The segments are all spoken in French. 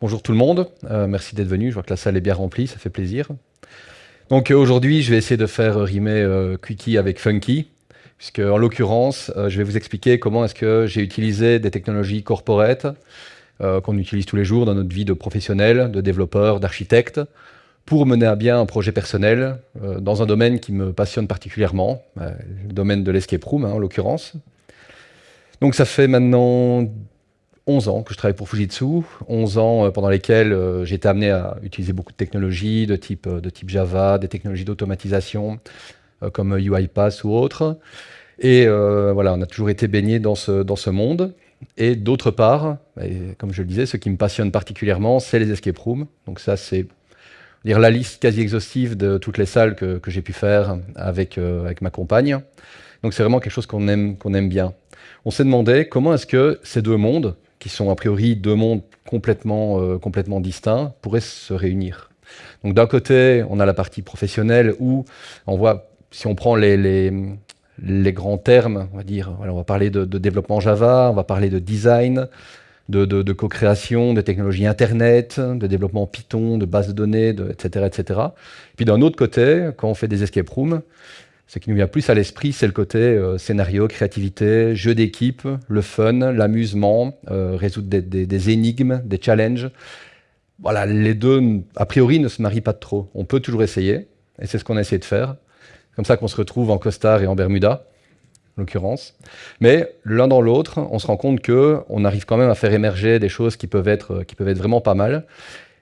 Bonjour tout le monde, euh, merci d'être venu, je vois que la salle est bien remplie, ça fait plaisir. Donc euh, aujourd'hui, je vais essayer de faire rimer euh, avec Funky, puisque en l'occurrence, je vais vous expliquer comment est-ce que j'ai utilisé des technologies corporate qu'on utilise tous les jours dans notre vie de professionnel, de développeur, d'architecte, pour mener à bien un projet personnel dans un domaine qui me passionne particulièrement, le domaine de l'escape room hein, en l'occurrence. Donc ça fait maintenant 11 ans que je travaille pour Fujitsu, 11 ans euh, pendant lesquels euh, j'ai été amené à utiliser beaucoup de technologies de type, euh, de type Java, des technologies d'automatisation comme UiPath ou autres. Et voilà, on a toujours été baigné dans ce, dans ce monde. Et d'autre part, comme je le disais, ce qui me passionne particulièrement, c'est les escape rooms. Donc ça, c'est la liste quasi exhaustive de toutes les salles que, que j'ai pu faire avec, avec ma compagne. Donc c'est vraiment quelque chose qu'on aime, qu'on aime bien. On s'est demandé comment est-ce que ces deux mondes, qui sont a priori deux mondes complètement, euh, complètement distincts, pourraient se réunir. Donc d'un côté, on a la partie professionnelle où on voit, si on prend les, grands termes, on va dire, va parler de, développement Java, on va parler de design, de, co-création, de technologies Internet, de développement Python, de bases de données, etc., etc. Puis d'un autre côté, quand on fait des escape rooms, ce qui nous vient plus à l'esprit, c'est le côté euh, scénario, créativité, jeu d'équipe, le fun, l'amusement, euh, résoudre des, énigmes, des challenges. Voilà, les deux, a priori, ne se marient pas trop. On peut toujours essayer, et c'est ce qu'on a essayé de faire. Comme ça qu'on se retrouve en costard et en Bermuda, en l'occurrence. Mais l'un dans l'autre, on se rend compte qu'on arrive quand même à faire émerger des choses qui peuvent être, qui peuvent être vraiment pas mal.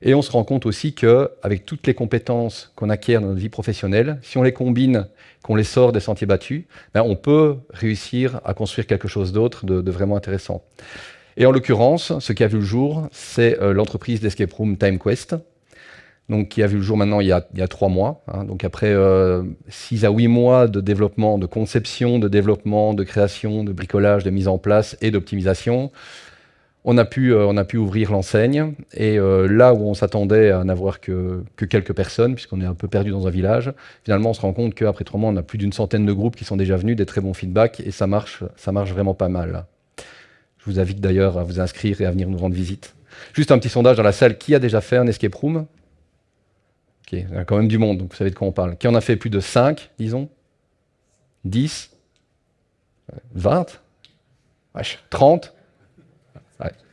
Et on se rend compte aussi qu'avec toutes les compétences qu'on acquiert dans notre vie professionnelle, si on les combine, qu'on les sort des sentiers battus, ben on peut réussir à construire quelque chose d'autre de, vraiment intéressant. Et en l'occurrence, ce qui a vu le jour, c'est euh, l'entreprise d'escape room TimeQuest, donc qui a vu le jour maintenant il y a, trois mois. Hein. donc après euh, six à huit mois de développement, de conception, de développement, de création, de bricolage, de mise en place et d'optimisation, on a pu, euh, on a pu ouvrir l'enseigne, et euh, là où on s'attendait à n'avoir que, quelques personnes, puisqu'on est un peu perdu dans un village, finalement on se rend compte qu'après trois mois, on a plus d'une centaine de groupes qui sont déjà venus, des très bons feedbacks, et ça marche, ça marche vraiment pas mal. Je vous invite d'ailleurs à vous inscrire et à venir nous rendre visite. Juste un petit sondage dans la salle, qui a déjà fait un escape room? Ok, il y a quand même du monde, donc vous savez de quoi on parle. Qui en a fait plus de 5, disons? 10 20 30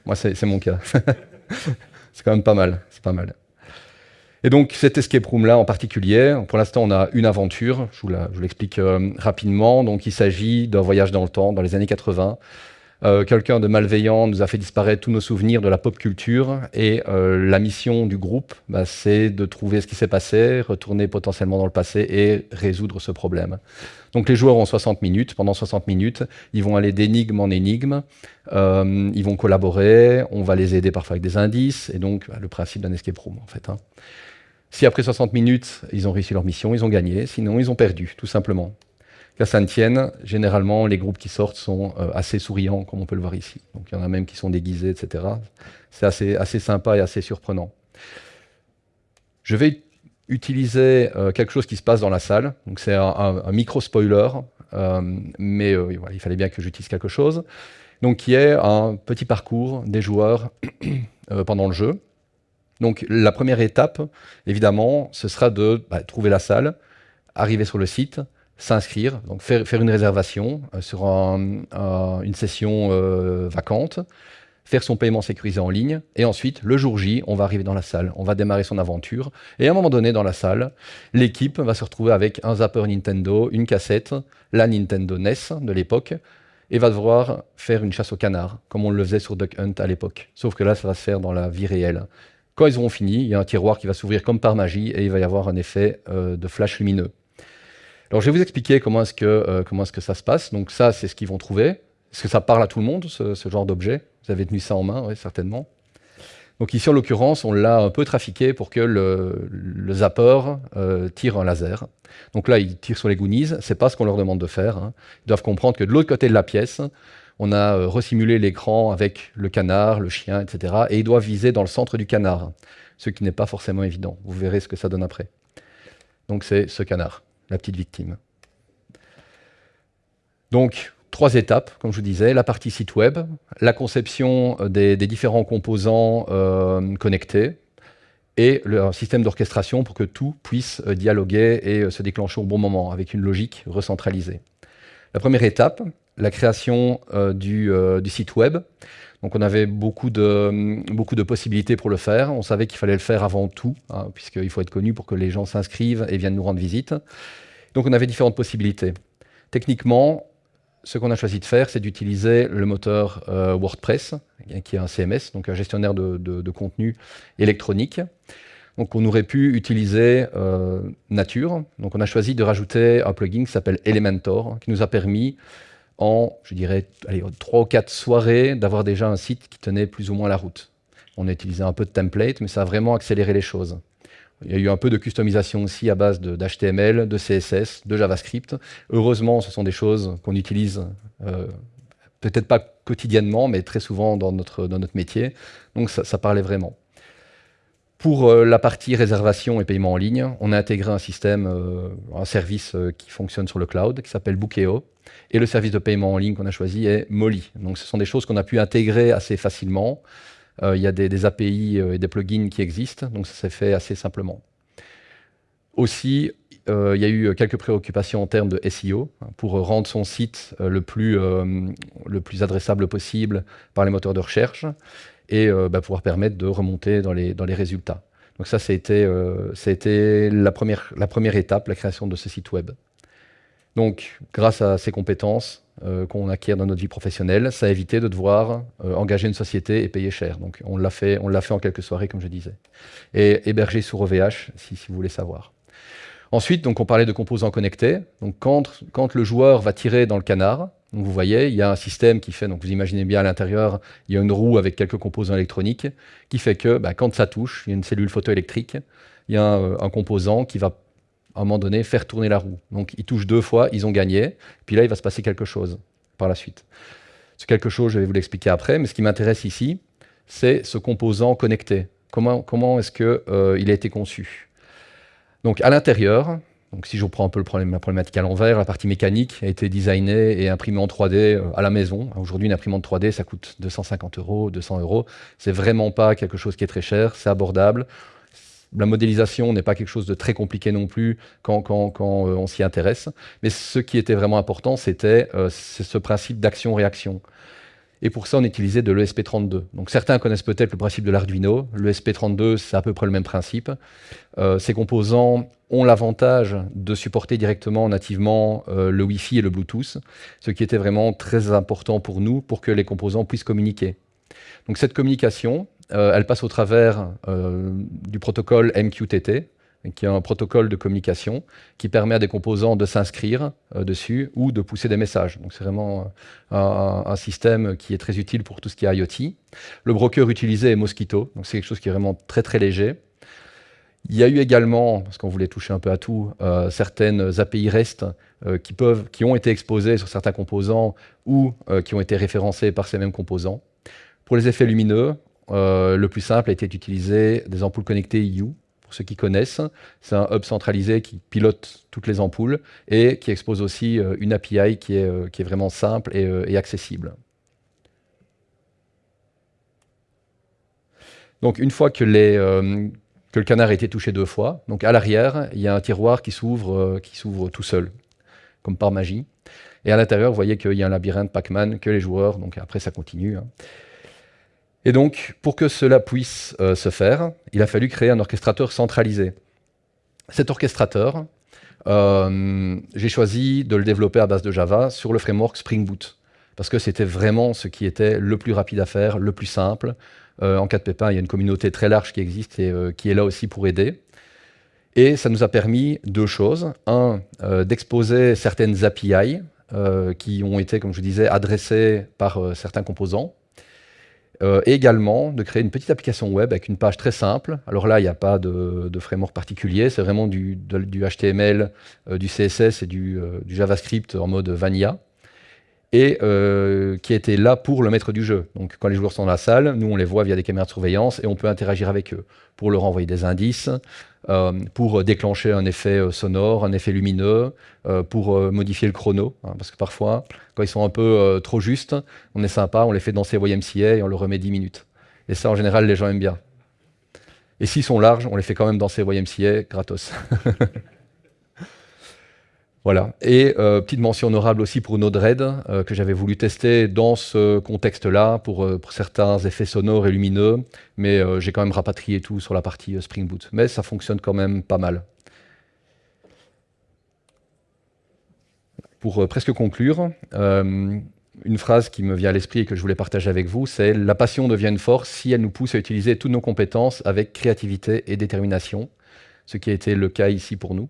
moi, c'est mon cas. c'est quand même pas mal. C'est pas mal. Et donc, cet escape room-là en particulier, pour l'instant, on a une aventure. Je vous l'explique euh, rapidement. Donc, il s'agit d'un voyage dans le temps, dans les années 80, euh, quelqu'un de malveillant nous a fait disparaître tous nos souvenirs de la pop culture et euh, la mission du groupe, bah, c'est de trouver ce qui s'est passé, retourner potentiellement dans le passé et résoudre ce problème. Donc les joueurs ont 60 minutes. Pendant 60 minutes, ils vont aller d'énigme en énigme, euh, ils vont collaborer, on va les aider parfois avec des indices, et donc bah, le principe d'un escape room en fait. Hein. Si après 60 minutes, ils ont réussi leur mission, ils ont gagné, sinon ils ont perdu, tout simplement qu'à Saint-Etienne, généralement, les groupes qui sortent sont euh, assez souriants, comme on peut le voir ici. Donc il y en a même qui sont déguisés, etc. C'est assez, assez sympa et assez surprenant. Je vais utiliser euh, quelque chose qui se passe dans la salle. Donc c'est un, micro-spoiler, euh, mais il fallait bien que j'utilise quelque chose. Donc qui est un petit parcours des joueurs pendant le jeu. Donc la première étape, évidemment, ce sera de bah, trouver la salle, arriver sur le site, s'inscrire, donc faire, une réservation euh, sur une session euh, vacante, faire son paiement sécurisé en ligne, et ensuite, le jour J, on va arriver dans la salle, on va démarrer son aventure, et à un moment donné, dans la salle, l'équipe va se retrouver avec un zapper Nintendo, une cassette, la Nintendo NES de l'époque, et va devoir faire une chasse au canard, comme on le faisait sur Duck Hunt à l'époque. Sauf que là, ça va se faire dans la vie réelle. Quand ils auront fini, il y a un tiroir qui va s'ouvrir comme par magie, et il va y avoir un effet euh, de flash lumineux. Alors je vais vous expliquer comment est-ce que, euh, est que ça se passe. Donc ça, c'est ce qu'ils vont trouver. Est-ce que ça parle à tout le monde, ce, genre d'objet? Vous avez tenu ça en main, oui, certainement. Donc ici, en l'occurrence, on l'a un peu trafiqué pour que le, zapper euh, tire un laser. Donc là, il tire sur les Goonies, c'est pas ce qu'on leur demande de faire. Hein. Ils doivent comprendre que de l'autre côté de la pièce, on a euh, resimulé l'écran avec le canard, le chien, etc. Et ils doivent viser dans le centre du canard, ce qui n'est pas forcément évident. Vous verrez ce que ça donne après. Donc c'est ce canard la petite victime. Donc, trois étapes, comme je vous disais, la partie site web, la conception des, différents composants connectés, et le système d'orchestration pour que tout puisse dialoguer et se déclencher au bon moment, avec une logique recentralisée. La première étape, la création du, site web. Donc on avait beaucoup de, beaucoup de possibilités pour le faire. On savait qu'il fallait le faire avant tout, hein, puisqu'il faut être connu pour que les gens s'inscrivent et viennent nous rendre visite. Donc on avait différentes possibilités. Techniquement, ce qu'on a choisi de faire, c'est d'utiliser le moteur euh, WordPress, qui est un CMS, donc un gestionnaire de, contenu électronique. Donc on aurait pu utiliser euh, Nature. Donc on a choisi de rajouter un plugin qui s'appelle Elementor, qui nous a permis en, je dirais, trois ou quatre soirées, d'avoir déjà un site qui tenait plus ou moins la route. On a utilisé un peu de template, mais ça a vraiment accéléré les choses. Il y a eu un peu de customisation aussi à base d'HTML, de, CSS, de JavaScript. Heureusement, ce sont des choses qu'on utilise euh, peut-être pas quotidiennement, mais très souvent dans notre, dans notre métier. Donc ça, parlait vraiment. Pour euh, la partie réservation et paiement en ligne, on a intégré un système, euh, un service qui fonctionne sur le cloud, qui s'appelle Bookeo. Et le service de paiement en ligne qu'on a choisi est Molly. Donc ce sont des choses qu'on a pu intégrer assez facilement. Euh, il y a des, API euh, et des plugins qui existent, donc ça s'est fait assez simplement. Aussi, euh, il y a eu quelques préoccupations en termes de SEO hein, pour rendre son site le, plus, le plus adressable possible par les moteurs de recherche et bah, pouvoir permettre de remonter dans les, dans les résultats. Donc ça, ça a été, la, première, la première étape, la création de ce site web. Donc, grâce à ces compétences euh, qu'on acquiert dans notre vie professionnelle, ça a évité de devoir euh, engager une société et payer cher. Donc, on l'a fait, fait en quelques soirées, comme je disais. Et hébergé sur OVH, si, vous voulez savoir. Ensuite, donc, on parlait de composants connectés. Donc, quand, quand le joueur va tirer dans le canard, donc vous voyez, il y a un système qui fait, donc vous imaginez bien à l'intérieur, il y a une roue avec quelques composants électroniques, qui fait que bah, quand ça touche, il y a une cellule photoélectrique, il y a un, composant qui va à un moment donné, faire tourner la roue. Donc ils touchent deux fois, ils ont gagné, puis là, il va se passer quelque chose par la suite. Ce quelque chose, je vais vous l'expliquer après, mais ce qui m'intéresse ici, c'est ce composant connecté. Comment, comment est-ce qu'il euh, a été conçu? Donc à l'intérieur, donc si je reprends un peu le problème, la problématique à l'envers, la partie mécanique a été designée et imprimée en 3D euh, à la maison. Aujourd'hui, une imprimante 3D, ça coûte 250 euros, 200 euros. C'est vraiment pas quelque chose qui est très cher, c'est abordable la modélisation n'est pas quelque chose de très compliqué non plus quand, euh, on s'y intéresse. Mais ce qui était vraiment important, c'était euh, ce principe d'action-réaction. Et pour ça, on utilisait de l'ESP32. Donc certains connaissent peut-être le principe de l'Arduino. L'ESP32, c'est à peu près le même principe. Euh, ces composants ont l'avantage de supporter directement, nativement, le Wi-Fi et le Bluetooth, ce qui était vraiment très important pour nous, pour que les composants puissent communiquer. Cette communication, euh, elle passe au travers euh, du protocole MQTT, qui est un protocole de communication qui permet à des composants de s'inscrire euh, dessus ou de pousser des messages. Donc c'est vraiment un, système qui est très utile pour tout ce qui est IoT. Le broker utilisé est Mosquito, donc c'est quelque chose qui est vraiment très très léger. Il y a eu également, parce qu'on voulait toucher un peu à tout, certaines API REST qui, qui ont été exposées sur certains composants ou qui ont été référencées par ces mêmes composants. Pour les effets lumineux, euh, le plus simple a été d'utiliser des ampoules connectées EU. Pour ceux qui connaissent, c'est un hub centralisé qui pilote toutes les ampoules et qui expose aussi euh, une API qui est, euh, qui est vraiment simple et, accessible. Donc une fois que, le canard a été touché deux fois, donc à l'arrière, il y a un tiroir qui s'ouvre qui s'ouvre tout seul, comme par magie. Et à l'intérieur, vous voyez qu'il y a un labyrinthe Pac-Man que les joueurs, donc après ça continue. Hein. Et donc, pour que cela puisse euh, se faire, il a fallu créer un orchestrateur centralisé. Cet orchestrateur, euh, j'ai choisi de le développer à base de Java sur le framework Spring Boot, parce que c'était vraiment ce qui était le plus rapide à faire, le plus simple. Euh, en cas de pépin, il y a une communauté très large qui existe et qui est là aussi pour aider. Et ça nous a permis deux choses. Un, d'exposer certaines API qui ont été, comme je disais, adressées par certains composants, euh, et également de créer une petite application web avec une page très simple. Alors là, il n'y a pas de, framework particulier, c'est vraiment du, HTML, euh, du CSS et du, euh, du, JavaScript en mode vanilla. et euh, qui était là pour le maître du jeu. Donc quand les joueurs sont dans la salle, nous on les voit via des caméras de surveillance et on peut interagir avec eux pour leur envoyer des indices, euh, pour déclencher un effet euh, sonore, un effet lumineux, pour modifier le chrono. Hein, parce que parfois, quand ils sont un peu trop justes, on est sympa, on les fait danser YMCA et on leur remet 10 minutes. Et ça, en général, les gens aiment bien. Et s'ils sont larges, on les fait quand même danser YMCA gratos. Voilà. Et euh, petite mention honorable aussi pour Node-RED, euh, que j'avais voulu tester dans ce contexte-là, pour, euh, pour, certains effets sonores et lumineux, mais j'ai quand même rapatrié tout sur la partie Spring Boot. Mais ça fonctionne quand même pas mal. Pour presque conclure, une phrase qui me vient à l'esprit et que je voulais partager avec vous, c'est « La passion devient une force si elle nous pousse à utiliser toutes nos compétences avec créativité et détermination », ce qui a été le cas ici pour nous.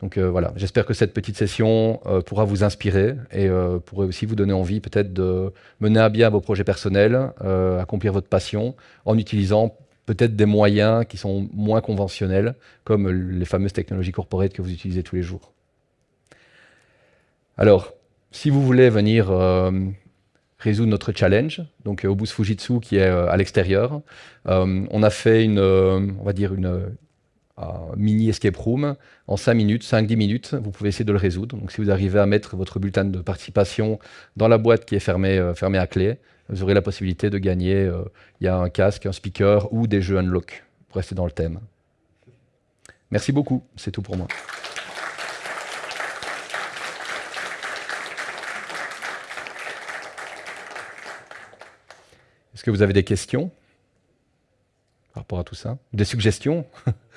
Donc euh, voilà, j'espère que cette petite session euh, pourra vous inspirer et euh, pourrait aussi vous donner envie peut-être de mener à bien vos projets personnels, accomplir votre passion en utilisant peut-être des moyens qui sont moins conventionnels, comme les fameuses technologies corporate que vous utilisez tous les jours. Alors, si vous voulez venir résoudre notre challenge, donc au Fujitsu qui est à l'extérieur, on a fait une, on va dire une, mini escape room en 5 minutes, 5-10 minutes, vous pouvez essayer de le résoudre. Donc si vous arrivez à mettre votre bulletin de participation dans la boîte qui est fermée, euh, fermée à clé, vous aurez la possibilité de gagner, euh, il y a un casque, un speaker ou des jeux unlock pour rester dans le thème. Merci beaucoup, c'est tout pour moi. Est-ce que vous avez des questions par rapport à tout ça? Des suggestions?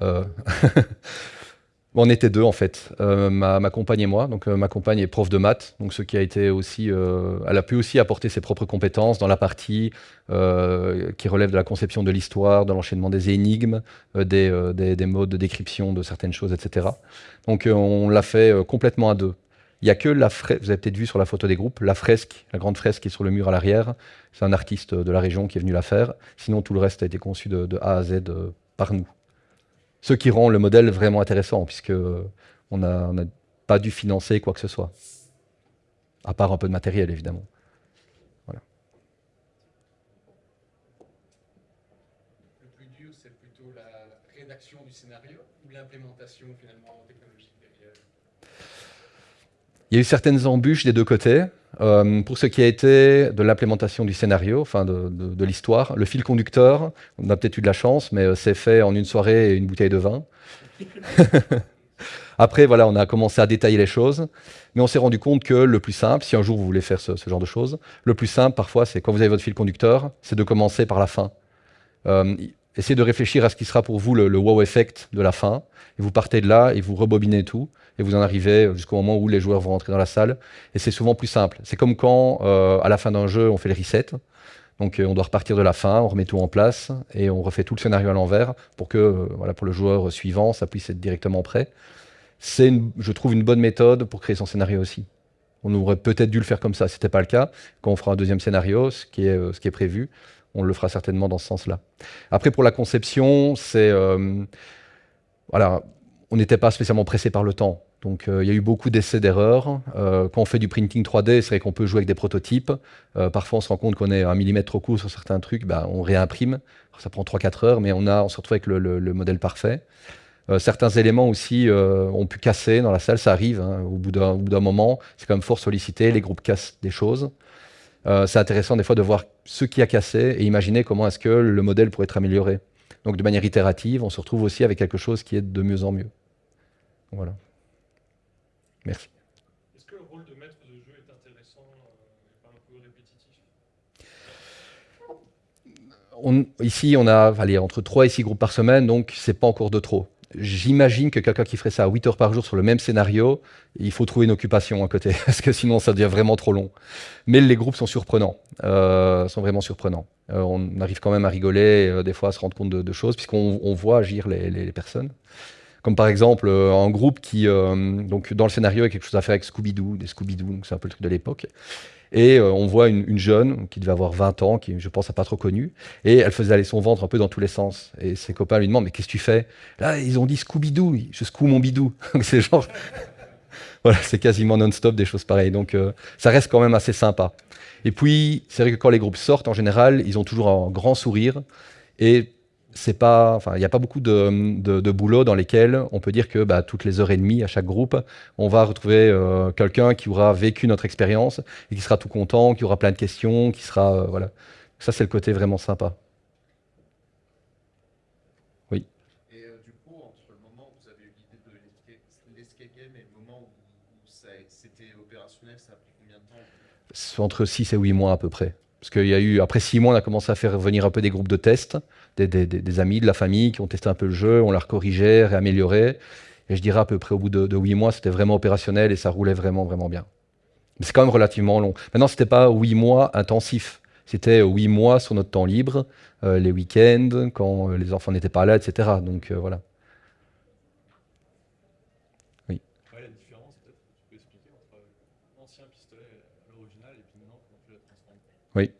on était deux en fait, euh, ma, compagne et moi. Donc euh, ma compagne est prof de maths, donc ce qui a été aussi, elle a pu aussi apporter ses propres compétences dans la partie qui relève de la conception de l'histoire, de l'enchaînement des énigmes, des, des, modes de décryption de certaines choses, etc. Donc on l'a fait complètement à deux. Il n'y a que la fresque, vous avez peut-être vu sur la photo des groupes, la fresque, la grande fresque qui est sur le mur à l'arrière. C'est un artiste de la région qui est venu la faire. Sinon, tout le reste a été conçu de A à Z par nous. Ce qui rend le modèle vraiment intéressant, puisque on n'a pas dû financer quoi que ce soit. À part un peu de matériel, évidemment. Voilà. Le plus dur, c'est plutôt la rédaction du scénario ou l'implémentation finalement technologique derrière? Il y a eu certaines embûches des deux côtés. Euh, pour ce qui a été de l'implémentation du scénario, enfin de, l'histoire, le fil conducteur, on a peut-être eu de la chance, mais euh, c'est fait en une soirée et une bouteille de vin. Après, voilà, on a commencé à détailler les choses, mais on s'est rendu compte que le plus simple, si un jour vous voulez faire ce, genre de choses, le plus simple, parfois, c'est quand vous avez votre fil conducteur, c'est de commencer par la fin. Euh, essayez de réfléchir à ce qui sera pour vous le, wow effect de la fin, et vous partez de là et vous rebobinez tout, et vous en arrivez jusqu'au moment où les joueurs vont rentrer dans la salle. Et c'est souvent plus simple. C'est comme quand, euh, à la fin d'un jeu, on fait le reset. Donc euh, on doit repartir de la fin, on remet tout en place, et on refait tout le scénario à l'envers pour que euh, voilà, pour le joueur suivant, ça puisse être directement prêt. C'est, je trouve, une bonne méthode pour créer son scénario aussi. On aurait peut-être dû le faire comme ça, ce n'était pas le cas. Quand on fera un deuxième scénario, ce qui est, ce qui est prévu, on le fera certainement dans ce sens-là. Après, pour la conception, voilà, on n'était pas spécialement pressé par le temps. Donc euh, il y a eu beaucoup d'essais d'erreurs. Euh, quand on fait du printing 3D, c'est vrai qu'on peut jouer avec des prototypes. Euh, parfois on se rend compte qu'on est un millimètre trop court sur certains trucs, bah, on réimprime. ça prend 3-4 heures, mais on, a, on se retrouve avec le, modèle parfait. certains éléments aussi ont pu casser dans la salle, ça arrive. Hein. au bout d'un moment, c'est quand même fort sollicité, les groupes cassent des choses. C'est intéressant des fois de voir ce qui a cassé et imaginer comment est-ce que le modèle pourrait être amélioré. Donc de manière itérative, on se retrouve aussi avec quelque chose qui est de mieux en mieux. Voilà. Merci. Est-ce que le rôle de maître de jeu est intéressant euh, et pas un peu répétitif? Ici, on a allez, entre 3 et 6 groupes par semaine, donc c'est pas encore de trop. J'imagine que quelqu'un qui ferait ça à 8 heures par jour sur le même scénario, il faut trouver une occupation à côté, parce que sinon ça devient vraiment trop long. Mais les groupes sont surprenants, euh, sont vraiment surprenants. Euh, on arrive quand même à rigoler, euh, des fois à se rendre compte de, choses, puisqu'on voit agir les, les personnes. Comme par exemple euh, un groupe qui, euh, donc dans le scénario, a quelque chose à faire avec Scooby-Doo, des Scooby-Doo, c'est un peu le truc de l'époque. Et euh, on voit une, jeune qui devait avoir 20 ans, qui je pense n'a pas trop connu, et elle faisait aller son ventre un peu dans tous les sens. Et ses copains lui demandent, mais qu'est-ce que tu fais? Là, ils ont dit Scooby-Doo, je secoue mon bidou. c'est genre... voilà, c'est quasiment non-stop des choses pareilles. Donc euh, ça reste quand même assez sympa. Et puis, c'est vrai que quand les groupes sortent, en général, ils ont toujours un grand sourire. Et c'est pas, enfin, il n'y a pas beaucoup de, de, boulot dans lesquels on peut dire que bah, toutes les heures et demie à chaque groupe, on va retrouver euh, quelqu'un qui aura vécu notre expérience et qui sera tout content, qui aura plein de questions, qui sera, euh, voilà. Ça, c'est le côté vraiment sympa. Oui. Et euh, du coup, entre le moment où vous avez eu l'idée de l'escape game et le moment où, c'était opérationnel, ça a pris combien de temps? Entre 6 et 8 mois à peu près. Parce qu'il y a eu, après 6 mois, on a commencé à faire venir un peu des groupes de tests des, amis, de la famille qui ont testé un peu le jeu, on l'a corrigé, réamélioré. Et je dirais à peu près au bout de, huit mois, c'était vraiment opérationnel et ça roulait vraiment, vraiment bien. Mais c'est quand même relativement long. Maintenant, ce n'était pas huit mois intensifs. C'était huit mois sur notre temps libre, euh, les week-ends, quand euh, les enfants n'étaient pas là, etc. Donc euh, voilà. Oui. la différence, peut-être, tu peux expliquer entre l'ancien pistolet à l'original et puis maintenant, comment tu l'as transformé Oui.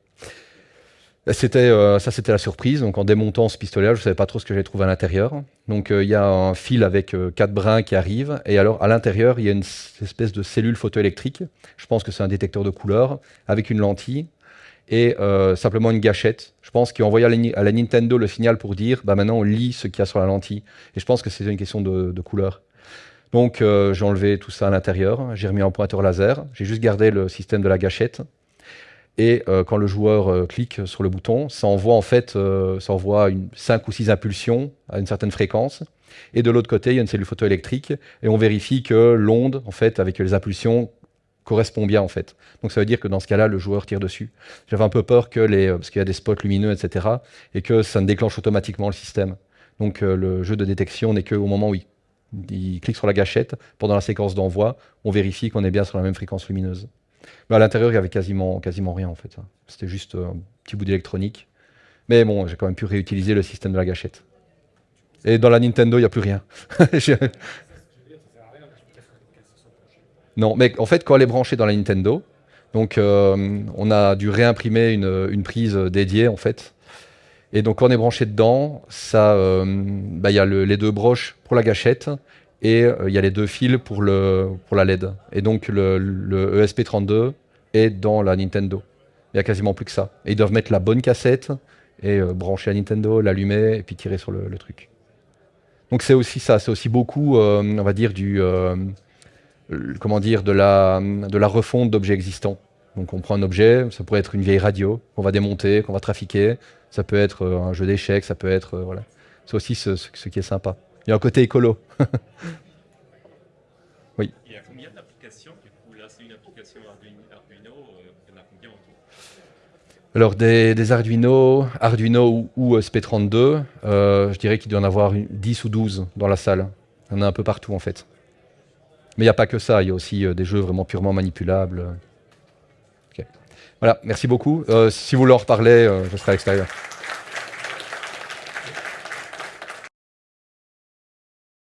C'était, euh, ça, c'était la surprise. Donc, en démontant ce pistolet, je ne savais pas trop ce que j'allais trouver à l'intérieur. Donc, euh, il y a un fil avec euh, quatre brins qui arrive. Et alors, à l'intérieur, il y a une espèce de cellule photoélectrique. Je pense que c'est un détecteur de couleur avec une lentille et simplement une gâchette. Je pense qu'il envoyé à la, Nintendo le signal pour dire bah, maintenant, on lit ce qu'il y a sur la lentille. Et je pense que c'est une question de, de couleur. Donc, j'ai enlevé tout ça à l'intérieur. J'ai remis un pointeur laser. J'ai juste gardé le système de la gâchette. Et euh, quand le joueur euh, clique sur le bouton, ça envoie en fait euh, ça envoie une, 5 ou 6 impulsions à une certaine fréquence. Et de l'autre côté, il y a une cellule photoélectrique et on vérifie que l'onde, en fait, avec les impulsions, correspond bien en fait. Donc ça veut dire que dans ce cas-là, le joueur tire dessus. J'avais un peu peur que les, parce qu'il y a des spots lumineux, etc., et que ça ne déclenche automatiquement le système. Donc le jeu de détection n'est qu'au moment où il clique sur la gâchette, pendant la séquence d'envoi, on vérifie qu'on est bien sur la même fréquence lumineuse. À l'intérieur, il y avait quasiment, quasiment rien en fait. C'était juste un petit bout d'électronique. Mais bon, j'ai quand même pu réutiliser le système de la gâchette. Et dans la Nintendo, il n'y a plus rien. non, mais en fait, quand elle est branchée dans la Nintendo, donc euh, on a dû réimprimer une, prise dédiée en fait. Et donc quand on est branché dedans, euh, bah, il y a les deux broches pour la gâchette et euh, il y a les deux fils pour, le, pour la LED. Et donc le, ESP32 est dans la Nintendo. Il n'y a quasiment plus que ça. Et ils doivent mettre la bonne cassette et euh, brancher la Nintendo, l'allumer et puis tirer sur le, truc. Donc c'est aussi ça, c'est aussi beaucoup, euh, on va dire, du, comment dire, de la, de la refonte d'objets existants. Donc on prend un objet, ça pourrait être une vieille radio qu'on va démonter, qu'on va trafiquer, ça peut être un jeu d'échecs, ça peut être, voilà. C'est aussi ce qui est sympa. Il y a un côté écolo. oui. Il y a combien d'applications Là, c'est une application Arduino. Euh, il y en a combien autour? Alors, des, Arduino, Arduino ou, SP32, euh, je dirais qu'il doit y en avoir 10 ou 12 dans la salle. Il y en a un peu partout, en fait. Mais il n'y a pas que ça. Il y a aussi euh, des jeux vraiment purement manipulables. Voilà, merci beaucoup. si vous voulez en reparler, je serai à l'extérieur.